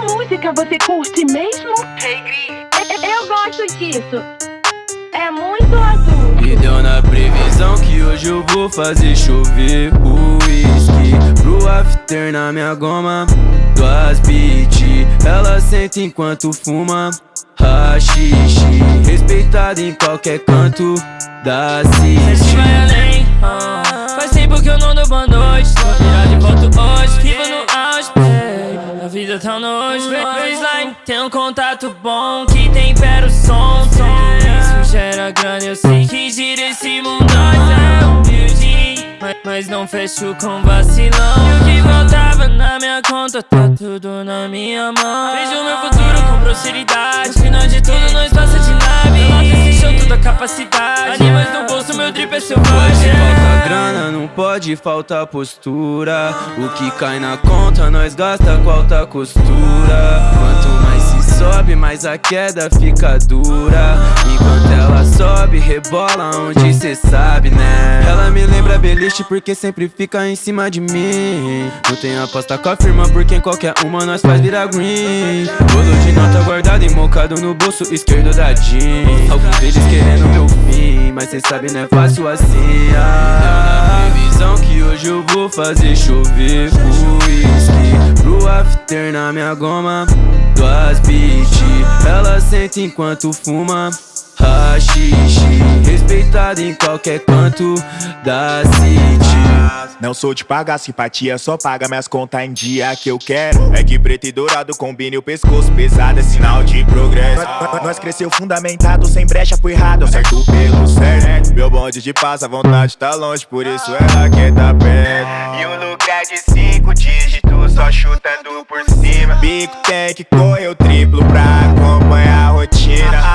música você curte mesmo? Hey, Gri. Eu gosto disso. É muito azul. Me deu na previsão que hoje eu vou fazer chover o whisky Pro after na minha goma Duas beat Ela senta enquanto fuma Rachixe Respeitada em qualquer canto da city vai além, ah. Faz tempo que eu não dou boa noite Tô virado de volta hoje vida tá nojo Baseline Tem um contato bom Que tempera o som Tudo isso gera grana Eu sei que gira esse mundo. É humilde mas, mas não fecho com vacilão. E o que faltava na minha conta Tá tudo na minha mão. Vejo meu futuro com prosperidade No final de tudo nós passa de nave. Relata esse show toda capacidade. Animais bolso, meu drip é selvagem Pode faltar grana, não pode faltar postura. O que cai na conta, nós gasta com alta costura. Quanto mais se sobe, mais a queda fica dura. Enquanto ela sobe, rebola onde cê sabe, né? Beliche porque sempre fica em cima de mim. Não tem aposta com a firma porque em qualquer uma nós faz virar green. Bolo de nota guardado e mocado no bolso esquerdo da jeans. Alguns deles querendo meu fim, mas cê sabe não é fácil assim. Ah. Previsão que hoje eu vou fazer chover whisky Pro after na minha goma Duas beat Ela senta enquanto fuma Rachixe Respeitada em qualquer canto da city. Não sou de pagar simpatia, só paga minhas contas em dia que eu quero. É que preto e dourado combine o pescoço pesado, é sinal de progresso. Nós, nós cresceu fundamentado, sem brecha, foi errado, certo pelo certo Meu bonde de paz, a vontade tá longe, por isso ela quer tá perto. E o lucro é de cinco dígitos, só chutando por cima. Bico tem que correr o triplo pra acompanhar a rotina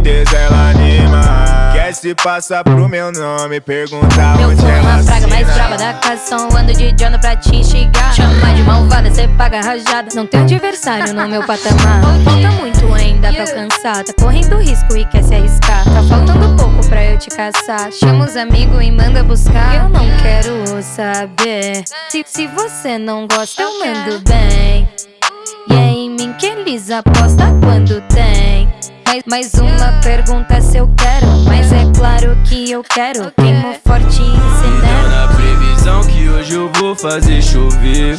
certeza ela anima. Quer se passar pro meu nome, pergunta Meu onde ela uma praga mais brava da canção Ando de Jonah pra te instigar. Chama de malvada, cê paga rajada. Não tem adversário no meu patamar. Falta muito ainda pra alcançar Tá correndo risco e quer se arriscar. Tá faltando pouco pra eu te caçar. Chama os amigos e manda buscar. Eu não quero saber. Se, se você não gosta, eu mando bem. E é em mim que eles apostam quando tem mais, mais uma pergunta se eu quero. Mas é claro que eu quero. Queimo forte e Deu incinero na previsão que hoje eu vou fazer chover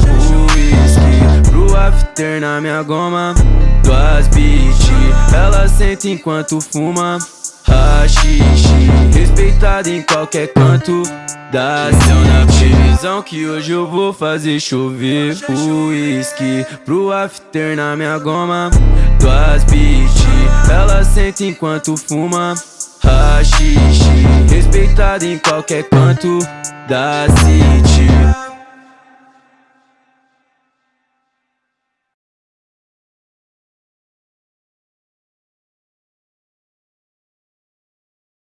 whisky Pro after na minha goma Duas beat Ela senta enquanto fuma. Rachixe Respeitada em qualquer canto da Deu na previsão que hoje eu vou fazer chover. Whisky Pro after na minha goma. Duas beat Ela senta enquanto fuma. Rachixe Respeitada em qualquer canto da city